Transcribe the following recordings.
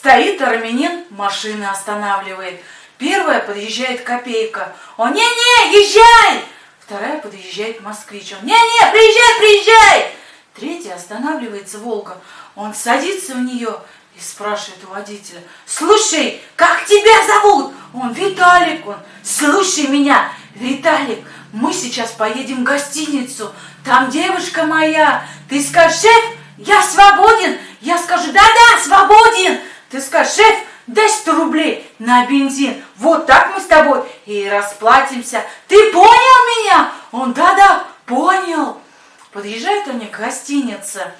Стоит армянин, машины останавливает. Первая подъезжает копейка. Он, не-не, езжай! Вторая подъезжает москвич. Он, не-не, приезжай, приезжай! Третья останавливается Волга. Он садится в нее и спрашивает у водителя, слушай, как тебя зовут? Он, Виталик, он, слушай меня, Виталик, мы сейчас поедем в гостиницу, там девушка моя, ты скажешь, шеф, я свободен, я скажу, да-да, свободен, ты скажешь, шеф, дай 100 рублей на бензин, вот так мы с тобой и расплатимся, ты понял меня? Он, да-да, понял. Подъезжают они к гостинице,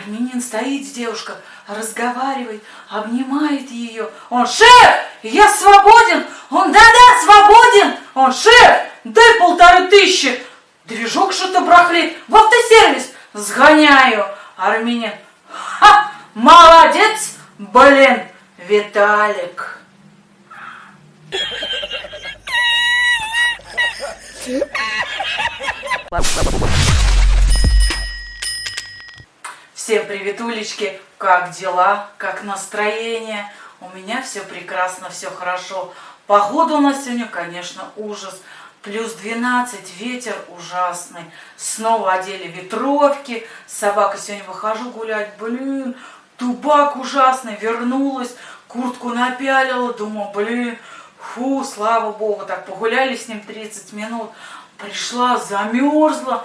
Армянин стоит с девушкой, разговаривает, обнимает ее. Он, шеф, я свободен. Он, да-да, свободен. Он, шеф, дай полторы тысячи. Движок что-то брахлит. В автосервис сгоняю. Армянин, ха, молодец, блин, Виталик. Всем привет, улички! Как дела? Как настроение? У меня все прекрасно, все хорошо. Погода у нас сегодня, конечно, ужас. Плюс 12, ветер ужасный. Снова одели ветровки. Собака сегодня выхожу гулять. Блин, тубак ужасный. Вернулась, куртку напялила. Думаю, блин, фу, слава богу. Так погуляли с ним 30 минут. Пришла, замерзла.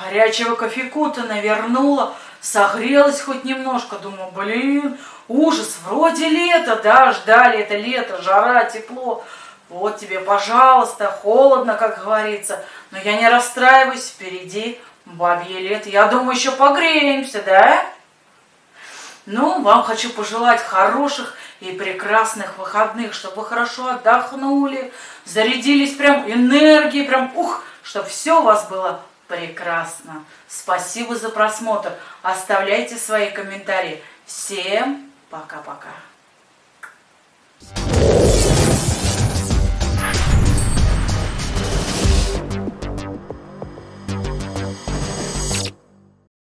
Горячего кофейку-то навернула согрелась хоть немножко, думаю, блин, ужас, вроде лето, да, ждали это лето, жара, тепло, вот тебе, пожалуйста, холодно, как говорится, но я не расстраиваюсь, впереди бабье лето, я думаю, еще погреемся, да? Ну, вам хочу пожелать хороших и прекрасных выходных, чтобы вы хорошо отдохнули, зарядились прям энергией, прям ух, чтобы все у вас было Прекрасно. Спасибо за просмотр. Оставляйте свои комментарии. Всем пока-пока.